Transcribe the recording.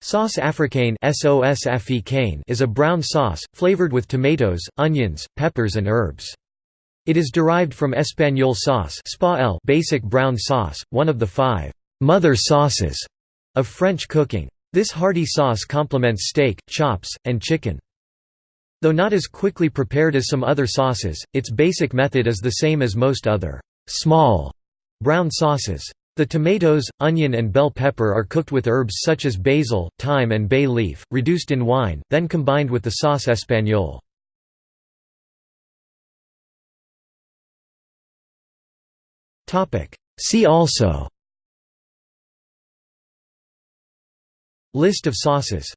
Sauce africaine is a brown sauce, flavored with tomatoes, onions, peppers and herbs. It is derived from espagnole sauce basic brown sauce, one of the five «mother sauces» of French cooking. This hearty sauce complements steak, chops, and chicken. Though not as quickly prepared as some other sauces, its basic method is the same as most other «small» brown sauces. The tomatoes, onion and bell pepper are cooked with herbs such as basil, thyme and bay leaf, reduced in wine, then combined with the sauce espagnole. See also. List of sauces